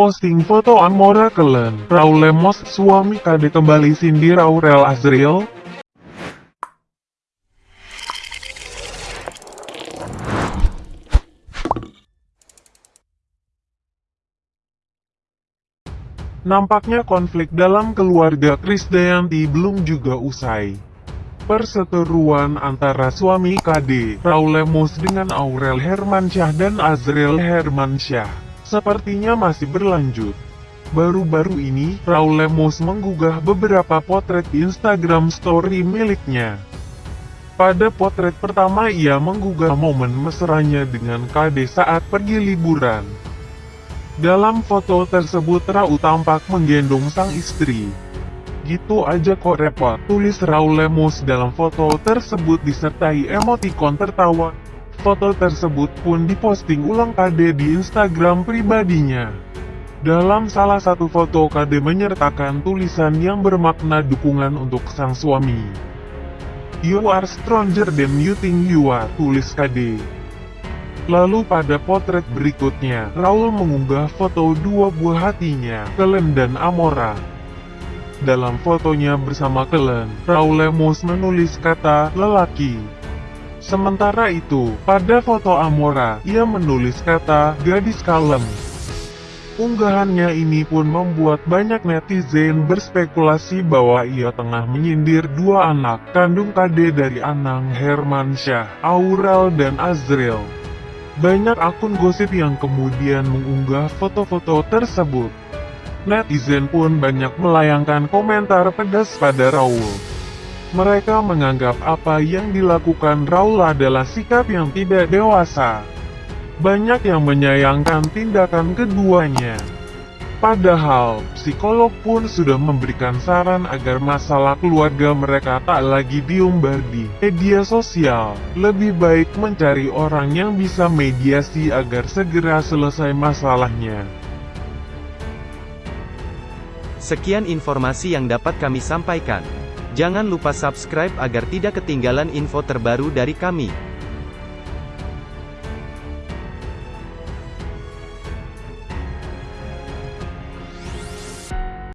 Posting foto Amora Kelen, Raul Lemos, suami KD kembali sindir Aurel Azriel. Nampaknya konflik dalam keluarga Krisdayanti belum juga usai. Perseteruan antara suami KD, Raul Lemos dengan Aurel Hermansyah dan Azriel Hermansyah, sepertinya masih berlanjut. Baru-baru ini, Raul Lemos menggugah beberapa potret Instagram story miliknya. Pada potret pertama ia menggugah momen mesranya dengan KD saat pergi liburan. Dalam foto tersebut Raul tampak menggendong sang istri. Gitu aja kok repot, tulis Raul Lemos dalam foto tersebut disertai emotikon tertawa. Foto tersebut pun diposting ulang KD di Instagram pribadinya. Dalam salah satu foto KD menyertakan tulisan yang bermakna dukungan untuk sang suami. You are stronger than you think you are, tulis KD. Lalu pada potret berikutnya, Raul mengunggah foto dua buah hatinya, Kelen dan Amora. Dalam fotonya bersama Kelen, Raul Lemos menulis kata lelaki. Sementara itu, pada foto Amora, ia menulis kata gadis kalem. Unggahannya ini pun membuat banyak netizen berspekulasi bahwa ia tengah menyindir dua anak kandung KD dari Anang Hermansyah, Aurel dan Azriel. Banyak akun gosip yang kemudian mengunggah foto-foto tersebut. Netizen pun banyak melayangkan komentar pedas pada Raul. Mereka menganggap apa yang dilakukan Raul adalah sikap yang tidak dewasa. Banyak yang menyayangkan tindakan keduanya. Padahal, psikolog pun sudah memberikan saran agar masalah keluarga mereka tak lagi diumbar di media sosial. Lebih baik mencari orang yang bisa mediasi agar segera selesai masalahnya. Sekian informasi yang dapat kami sampaikan. Jangan lupa subscribe agar tidak ketinggalan info terbaru dari kami.